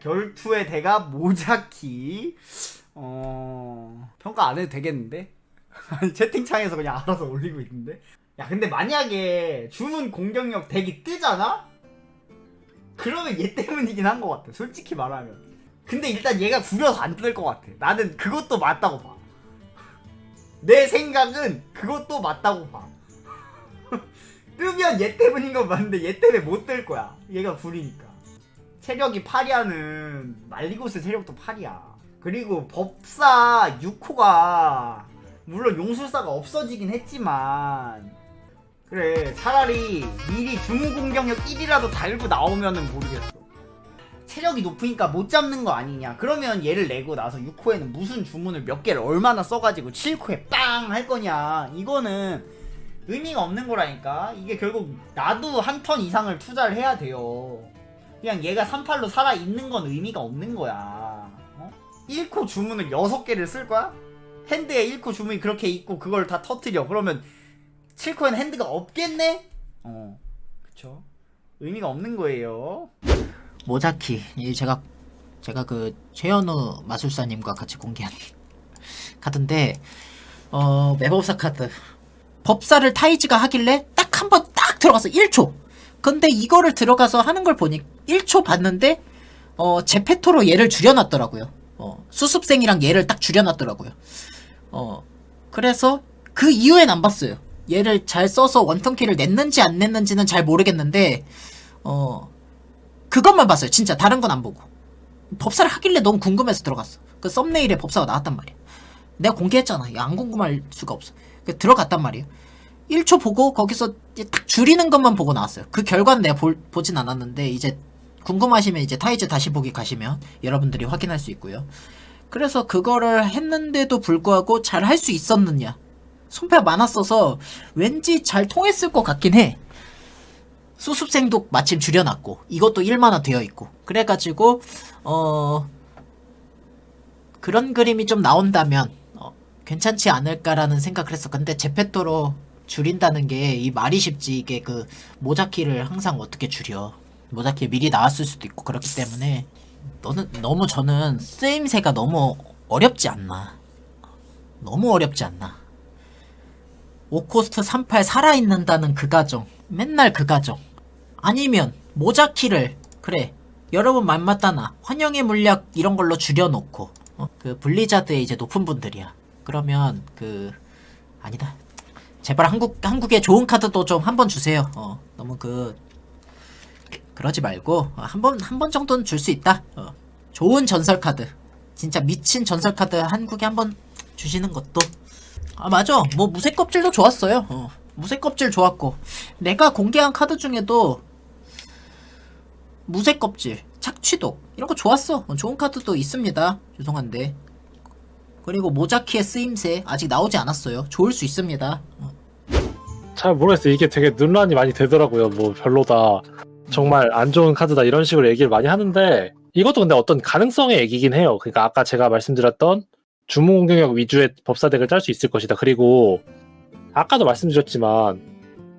결투의 대가 모자키. 어 평가 안 해도 되겠는데? 채팅창에서 그냥 알아서 올리고 있는데. 야 근데 만약에 주문 공격력 덱이 뜨잖아? 그러면 얘 때문이긴 한 것 같아. 솔직히 말하면. 근데 일단 얘가 구려서 안 뜰 것 같아. 나는 그것도 맞다고 봐. 내 생각은 그것도 맞다고 봐. 뜨면 얘 때문인 건 맞는데 얘 때문에 못 뜰 거야. 얘가 구리니까. 체력이 8이야는 말리고스 체력도 8이야. 그리고 법사 6호가 물론 용술사가 없어지긴 했지만 그래 차라리 미리 주문 공격력 1이라도 달고 나오면은 모르겠어. 체력이 높으니까 못 잡는 거 아니냐. 그러면 얘를 내고 나서 6호에는 무슨 주문을 몇 개를 얼마나 써가지고 7호에 빵 할 거냐. 이거는 의미가 없는 거라니까. 이게 결국 나도 한 턴 이상을 투자를 해야 돼요. 그냥 얘가 38로 살아있는 건 의미가 없는 거야. 어? 1코 주문을 6개를 쓸 거야? 핸드에 1코 주문이 그렇게 있고 그걸 다 터트려. 그러면 7코에는 핸드가 없겠네? 어, 그쵸. 의미가 없는 거예요. 모자키 이 제가 제가 그 최현우 마술사님과 같이 공개한 카드인데 어 매법사 카드 법사를 타이즈가 하길래 딱 한 번 딱 들어가서 1초 근데 이거를 들어가서 하는 걸 보니 1초 봤는데 어 제페토로 얘를 줄여놨더라고요 어 수습생이랑 얘를 딱 줄여놨더라고요 어 그래서 그 이후엔 안 봤어요 얘를 잘 써서 원턴키를 냈는지 안 냈는지는 잘 모르겠는데 어 그것만 봤어요. 진짜 다른 건 안 보고. 법사를 하길래 너무 궁금해서 들어갔어. 그 썸네일에 법사가 나왔단 말이야. 내가 공개했잖아. 야, 안 궁금할 수가 없어. 그 들어갔단 말이야. 1초 보고 거기서 딱 줄이는 것만 보고 나왔어요. 그 결과는 내가 볼, 보진 않았는데 이제 궁금하시면 이제 타이즈 다시 보기 가시면 여러분들이 확인할 수 있고요. 그래서 그거를 했는데도 불구하고 잘 할 수 있었느냐. 손패가 많았어서 왠지 잘 통했을 것 같긴 해. 수습생도 마침 줄여놨고 이것도 1만원 되어 있고 그래가지고 어 그런 그림이 좀 나온다면 어, 괜찮지 않을까라는 생각을 했어 근데 제페토로 줄인다는 게 이 말이 쉽지 이게 그 모자키를 항상 어떻게 줄여 모자키 미리 나왔을 수도 있고 그렇기 때문에 너는 너무 저는 쓰임새가 너무 어렵지 않나. 너무 어렵지 않나. 5코스트 38 살아있는다는 그 가정 맨날 그 가정. 아니면 모자키를 그래 여러분 말 맞다나 환영의 물약 이런 걸로 줄여놓고 어? 그 블리자드의 이제 높은 분들이야. 그러면 그 아니다. 제발 한국 한국에 좋은 카드도 좀 한번 주세요. 어 너무 그 그러지 말고 한 번 한 번 정도는 줄 수 있다. 어, 좋은 전설 카드. 진짜 미친 전설 카드 한국에 한 번 주시는 것도. 아 맞아. 뭐 무쇠 껍질도 좋았어요. 어, 무쇠 껍질 좋았고. 내가 공개한 카드 중에도 무쇠 껍질 착취독 이런 거 좋았어. 어, 좋은 카드도 있습니다. 죄송한데. 그리고 모자키의 쓰임새 아직 나오지 않았어요. 좋을 수 있습니다. 어, 잘 모르겠어요. 이게 되게 논란이 많이 되더라고요. 뭐 별로다. 정말 안 좋은 카드다 이런 식으로 얘기를 많이 하는데 이것도 근데 어떤 가능성의 얘기긴 해요. 그러니까 아까 제가 말씀드렸던 주문 공격력 위주의 법사 덱을 짤 수 있을 것이다. 그리고 아까도 말씀드렸지만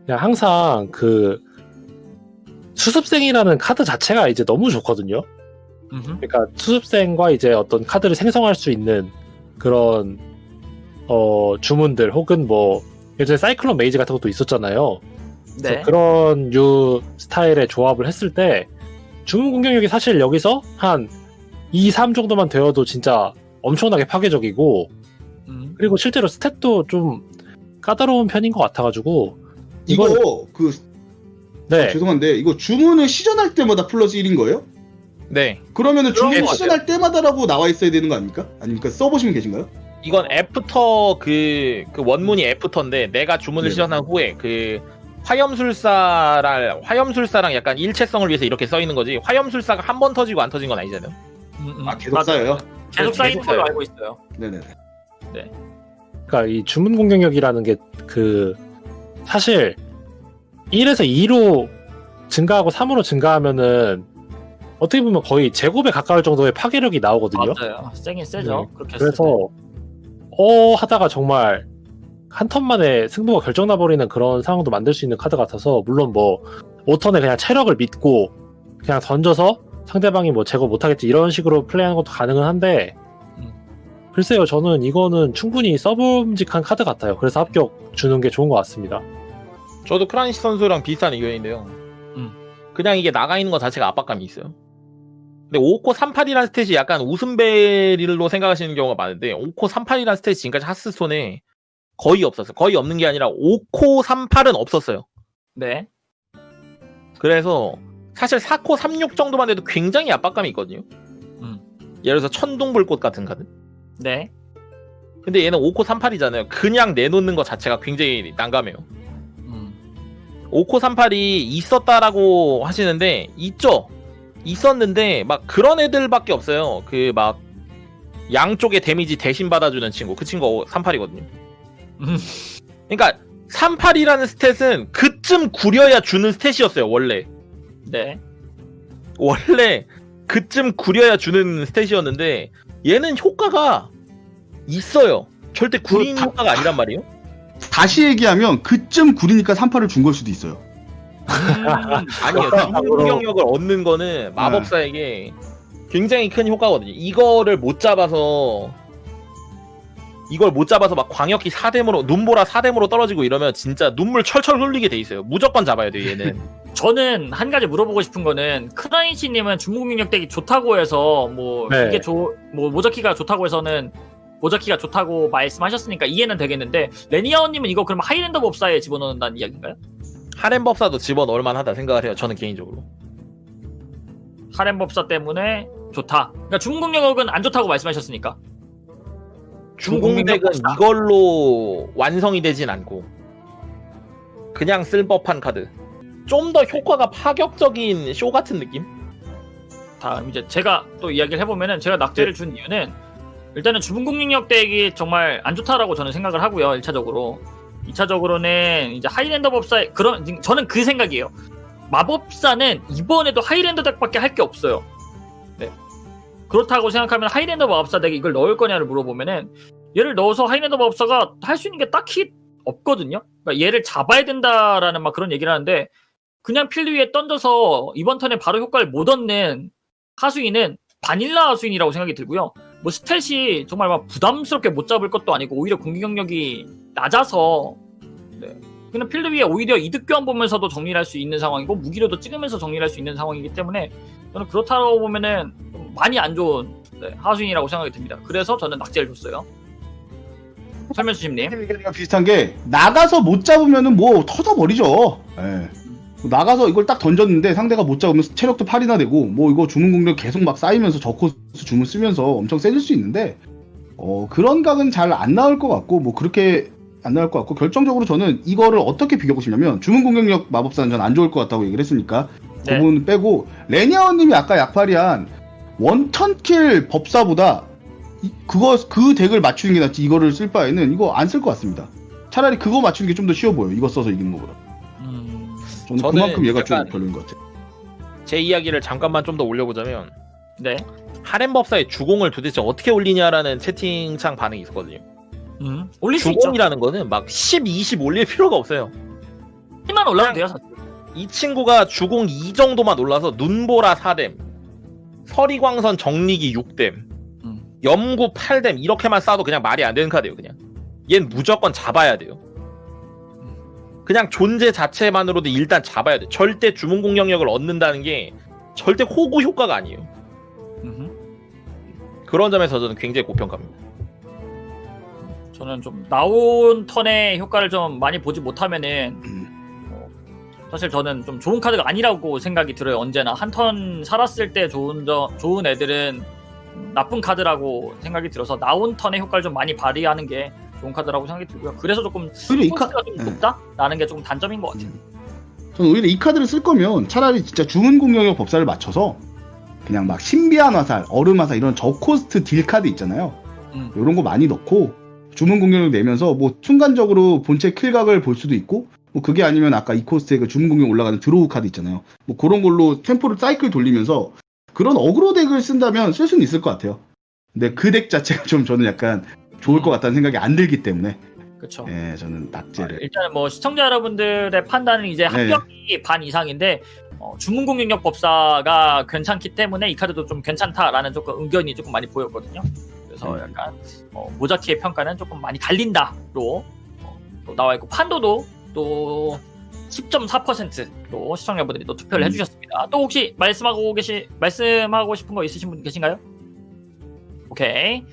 그냥 항상 그 수습생이라는 카드 자체가 이제 너무 좋거든요. 그러니까 수습생과 이제 어떤 카드를 생성할 수 있는 그런 어 주문들 혹은 뭐 예전에 사이클론 메이지 같은 것도 있었잖아요. 네. 그런 유 스타일의 조합을 했을 때 주문 공격력이 사실 여기서 한 2, 3 정도만 되어도 진짜 엄청나게 파괴적이고 음. 그리고 실제로 스탯도 좀 까다로운 편인 것 같아가지고 이거 근데 죄송한데 이거 주문을 시전할 때마다 플러스 1인 거예요? 네. 그러면은 그런 주문 것 시전할 때마다라고 나와 있어야 되는 거 아닙니까? 아닙니까? 써보시면 계신가요? 이건 after 그, 그 원문이 after인데 내가 주문을 네. 시전한 후에 그 화염술사랑 화염술사랑 약간 일체성을 위해서 이렇게 써 있는 거지. 화염술사가 한 번 터지고 안 터진 건 아니잖아요. 아 계속 쌓여요? 계속 쌓이는 계속 걸로. 알고 있어요. 네네 네. 그러니까 이 주문 공격력이라는 게 그 사실 1에서 2로 증가하고 3으로 증가하면은 어떻게 보면 거의 제곱에 가까울 정도의 파괴력이 나오거든요. 맞아요. 세긴 세죠. 네. 그래서 어 하다가 정말 한 턴 만에 승부가 결정나 버리는 그런 상황도 만들 수 있는 카드 같아서 물론 뭐 5턴에 그냥 체력을 믿고 그냥 던져서 상대방이 뭐 제거 못하겠지 이런 식으로 플레이하는 것도 가능은 한데 음. 글쎄요 저는 이거는 충분히 써봄직한 카드 같아요 그래서 합격 주는 게 좋은 것 같습니다 저도 크라니시 선수랑 비슷한 의견인데요. 음. 그냥 이게 나가 있는 것 자체가 압박감이 있어요. 근데 5코 38이라는 stat이 약간 웃음벨로 생각하시는 경우가 많은데 5코 38이라는 stat이 지금까지 하스스톤에 거의 없었어요. 거의 없는 게 아니라 5코 38은 없었어요. 네. 그래서 사실 4코 36 정도만 해도 굉장히 압박감이 있거든요. 음. 예를 들어서 천둥불꽃 같은 카드. 네. 근데 얘는 5코 38이잖아요. 그냥 내놓는 것 자체가 굉장히 난감해요. 음. 5코 38이 있었다라고 하시는데 있죠. 있었는데 막 그런 애들밖에 없어요. 그 막 양쪽에 데미지 대신 받아주는 친구. 그 친구 38이거든요. 음. 그러니까 38이라는 스탯은 그쯤 구려야 주는 스탯이었어요. 원래. 네. 원래 그쯤 구려야 주는 스탯이었는데 얘는 효과가 있어요. 절대 구린 다- 효과가 아니란 말이에요. 다시 얘기하면 그쯤 구리니까 38을 준 걸 수도 있어요. 아니요. 주문 공격력을 얻는 거는 마법사에게 굉장히 큰 효과거든요. 이거를 못 잡아서 이걸 못 잡아서 막 광역기 4뎀으로 눈보라 4뎀으로 떨어지고 이러면 진짜 눈물 철철 흘리게 돼 있어요. 무조건 잡아야 돼요, 얘는. 저는 한 가지 물어보고 싶은 거는 크라이치님은 중국 능력 덱이 좋다고 해서 뭐 네. 이게 좋뭐 모자키가 좋다고 해서는 모자키가 좋다고 말씀하셨으니까 이해는 되겠는데 레니아오 님은 이거 그럼 하이랜더 법사에 집어넣는다는 이야기인가요? 하렘 법사도 집어넣을 만하다 생각을 해요. 저는 개인적으로. 하렘 법사 때문에 좋다. 그러니까 중국능력은 안 좋다고 말씀하셨으니까. 중공덱은 법사. 이걸로 완성이 되진 않고 그냥 쓸 법한 카드. 좀 더 효과가 파격적인 쇼 같은 느낌? 다음 이제 제가 또 이야기를 해보면은 제가 네. 낙제를 준 이유는 일단은 주문국능력 덱이 정말 안 좋다라고 저는 생각을 하고요. 1차적으로. 2차적으로는 이제 하이랜더 법사 그런 저는 그 생각이에요. 마법사는 이번에도 하이랜더 덱밖에 할 게 없어요. 네. 그렇다고 생각하면 하이랜더 마법사 덱에 이걸 넣을 거냐를 물어보면은 얘를 넣어서 하이랜더 마법사가 할 수 있는 게 딱히 없거든요. 그러니까 얘를 잡아야 된다라는 막 그런 얘기를 하는데 그냥 필드 위에 던져서 이번 턴에 바로 효과를 못 얻는 하수인은 바닐라 하수인이라고 생각이 들고요. 뭐 스탯이 정말 막 부담스럽게 못 잡을 것도 아니고 오히려 공격력이 낮아서 네. 그냥 필드 위에 오히려 이득 교환 보면서도 정리를 할 수 있는 상황이고 무기로도 찍으면서 정리를 할 수 있는 상황이기 때문에 저는 그렇다고 보면은 좀 많이 안 좋은 네, 하수인이라고 생각이 듭니다. 그래서 저는 낙제를 줬어요. 설면수심님. 비슷한 게 나가서 못 잡으면은 뭐 터져버리죠. 예. 나가서 이걸 딱 던졌는데 상대가 못 잡으면 체력도 8이나 되고 뭐 이거 주문 공격 계속 막 쌓이면서 저코스 주문 쓰면서 엄청 세질 수 있는데 어 그런 각은 잘 안 나올 것 같고 뭐 그렇게 안 나올 것 같고 결정적으로 저는 이거를 어떻게 비교하고 싶냐면 주문 공격력 마법사는 전 안 좋을 것 같다고 얘기를 했으니까 그 네. 부분 빼고 레니아원님이 아까 약팔이한 원턴킬 법사보다 이- 그거 그 덱을 맞추는 게 낫지 이거를 쓸 바에는 이거 안 쓸 것 같습니다. 차라리 그거 맞추는 게 좀 더 쉬워 보여. 이거 써서 이기는 거보다. 음, 저는, 저는 그만큼 얘가 좀 별로인 것 같아요. 제 이야기를 잠깐만 좀 더 올려보자면 네. 하렘 법사의 주공을 도대체 어떻게 올리냐라는 채팅창 반응이 있었거든요. 음, 올릴 수 있죠. 주공이라는 거는 막 10, 20 올릴 필요가 없어요. 힘만 올라도 돼요. 사실. 이 친구가 주공 2 정도만 올라서 눈보라 4뎀, 서리광선 정리기 6뎀, 음. 염구 8뎀 이렇게만 쏴도 그냥 말이 안 되는 카드예요. 그냥 얜 무조건 잡아야 돼요. 그냥 존재 자체만으로도 일단 잡아야 돼. 절대 주문 공격력을 얻는다는 게 절대 호구 효과가 아니에요. 음흠. 그런 점에서 저는 굉장히 고평가입니다. 저는 좀 나온 턴의 효과를 좀 많이 보지 못하면은 음. 어, 사실 저는 좀 좋은 카드가 아니라고 생각이 들어요. 언제나 한 턴 살았을 때 좋은 저 좋은 애들은 나쁜 카드라고 생각이 들어서 나온 턴의 효과를 좀 많이 발휘하는 게 좋은 카드라고 생각이 들고요. 그래서 조금 코스트가 좀 네. 높다라는 게 조금 단점인 것 같아요. 저는 오히려 이 카드를 쓸 거면 차라리 진짜 주문 공격력 법사를 맞춰서 그냥 막 신비한 화살, 얼음 화살 이런 저코스트 딜 카드 있잖아요. 음. 이런 거 많이 넣고 주문 공격력 내면서 뭐 순간적으로 본체 킬각을 볼 수도 있고 뭐 그게 아니면 아까 이 코스트에 그 주문 공격 올라가는 드로우 카드 있잖아요. 뭐 그런 걸로 템포를 사이클 돌리면서 그런 어그로 덱을 쓴다면 쓸 수는 있을 것 같아요. 근데 그 덱 자체가 좀 저는 약간 좋을 것 같다는 생각이 안 들기 때문에 그렇죠. 예, 저는 낙제를 일단은 뭐 시청자 여러분들의 판단은 이제 네. 합격이 반 이상인데 어, 주문 공격력 법사가 괜찮기 때문에 이 카드도 좀 괜찮다라는 조금 의견이 조금 많이 보였거든요. 그래서 음. 약간 어, 모자키의 평가는 조금 많이 갈린다로 어, 또 나와 있고 판도도 또 10.4%로 시청자분들이 또 투표를 음. 해주셨습니다. 또 혹시 말씀하고 계시 말씀하고 싶은 거 있으신 분 계신가요? 오케이.